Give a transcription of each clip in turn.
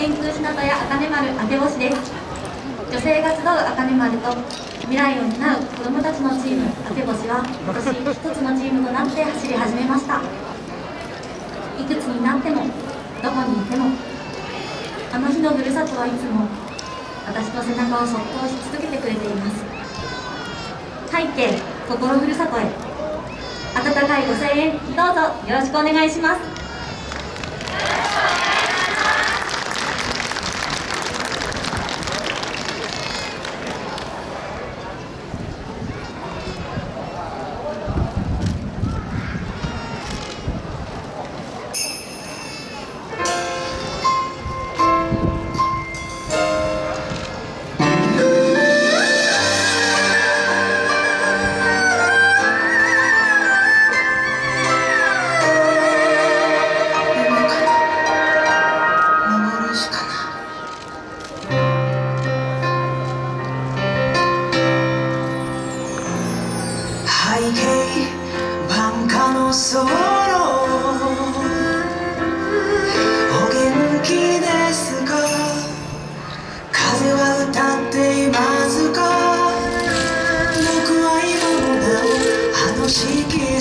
天空日向や茜丸あけ星です。女性が集う茜丸と未来を担う子どもたちのチームあけ星は今年一つのチームとなって走り始めました。いくつになってもどこにいてもあの日のふるさとはいつも私の背中をそっと押し続けてくれています。背景心ふるさとへ。温かいご声援どうぞよろしくお願いします。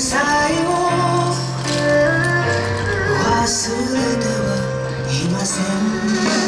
さえも忘れてはいません。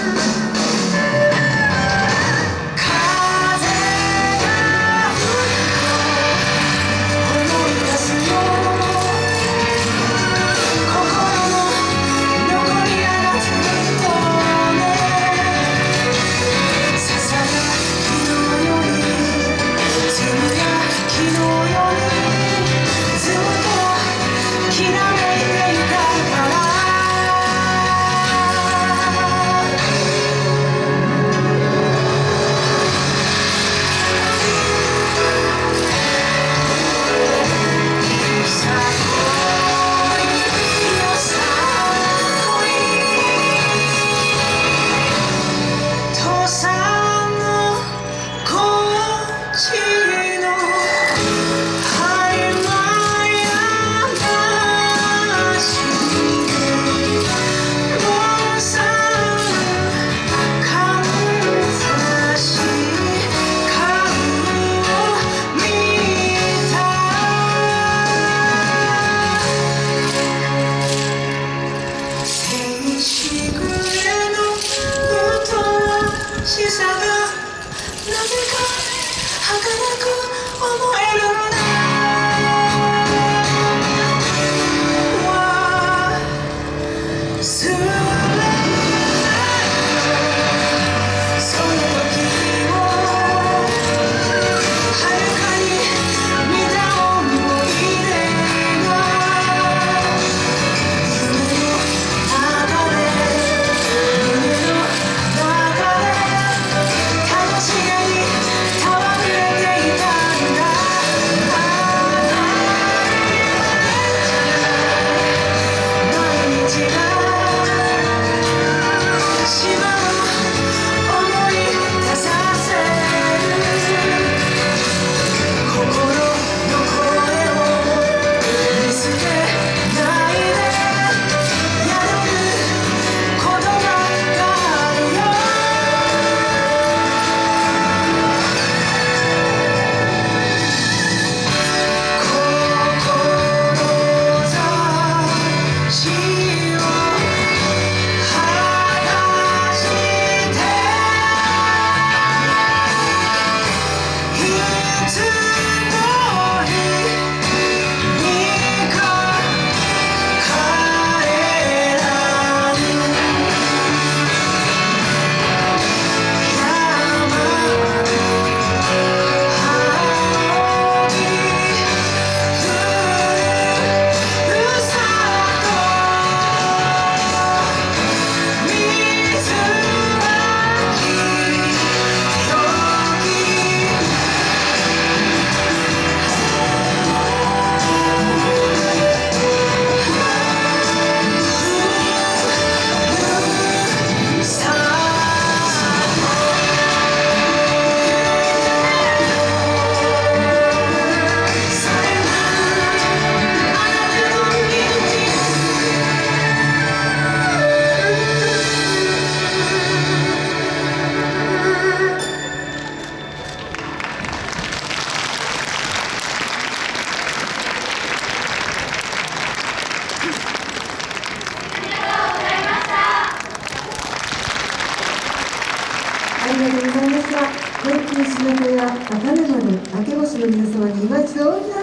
とうございました。平均島子や赤根丸、明け星の皆様に今一度